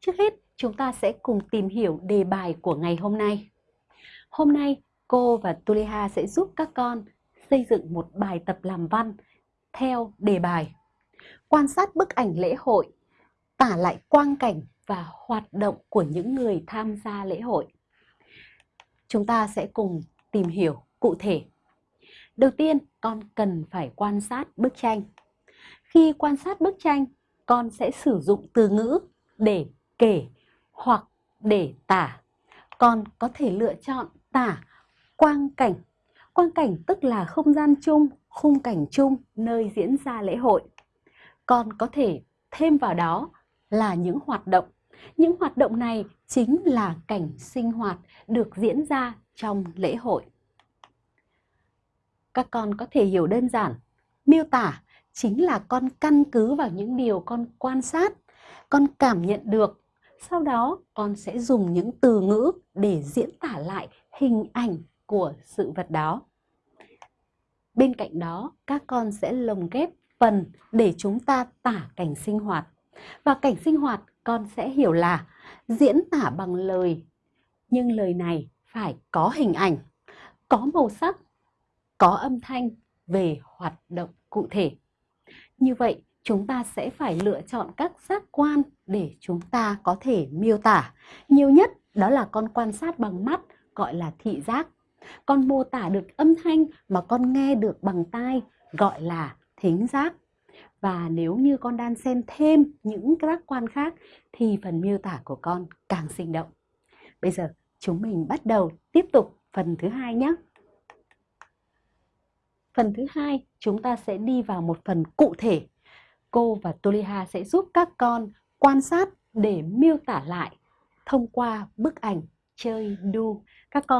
Trước hết, chúng ta sẽ cùng tìm hiểu đề bài của ngày hôm nay. Hôm nay, cô và Tuliha sẽ giúp các con xây dựng một bài tập làm văn theo đề bài. Quan sát bức ảnh lễ hội, tả lại quang cảnh và hoạt động của những người tham gia lễ hội. Chúng ta sẽ cùng tìm hiểu cụ thể. Đầu tiên, con cần phải quan sát bức tranh. Khi quan sát bức tranh, con sẽ sử dụng từ ngữ để kể hoặc để tả. Con có thể lựa chọn tả quang cảnh. Quang cảnh tức là không gian chung, khung cảnh chung nơi diễn ra lễ hội. Con có thể thêm vào đó là những hoạt động. Những hoạt động này chính là cảnh sinh hoạt được diễn ra trong lễ hội. Các con có thể hiểu đơn giản, miêu tả chính là con căn cứ vào những điều con quan sát, con cảm nhận được. Sau đó con sẽ dùng những từ ngữ để diễn tả lại hình ảnh của sự vật đó. Bên cạnh đó, các con sẽ lồng ghép phần để chúng ta tả cảnh sinh hoạt. Và cảnh sinh hoạt con sẽ hiểu là diễn tả bằng lời, nhưng lời này phải có hình ảnh, có màu sắc, có âm thanh về hoạt động cụ thể. Như vậy, chúng ta sẽ phải lựa chọn các giác quan để chúng ta có thể miêu tả. Nhiều nhất đó là con quan sát bằng mắt, gọi là thị giác. Con mô tả được âm thanh mà con nghe được bằng tai, gọi là thính giác. Và nếu như con đan xen thêm những giác quan khác thì phần miêu tả của con càng sinh động. Bây giờ chúng mình bắt đầu tiếp tục phần thứ hai nhé. Phần thứ hai, chúng ta sẽ đi vào một phần cụ thể. Cô và Toliha sẽ giúp các con quan sát để miêu tả lại thông qua bức ảnh chơi đu. Các con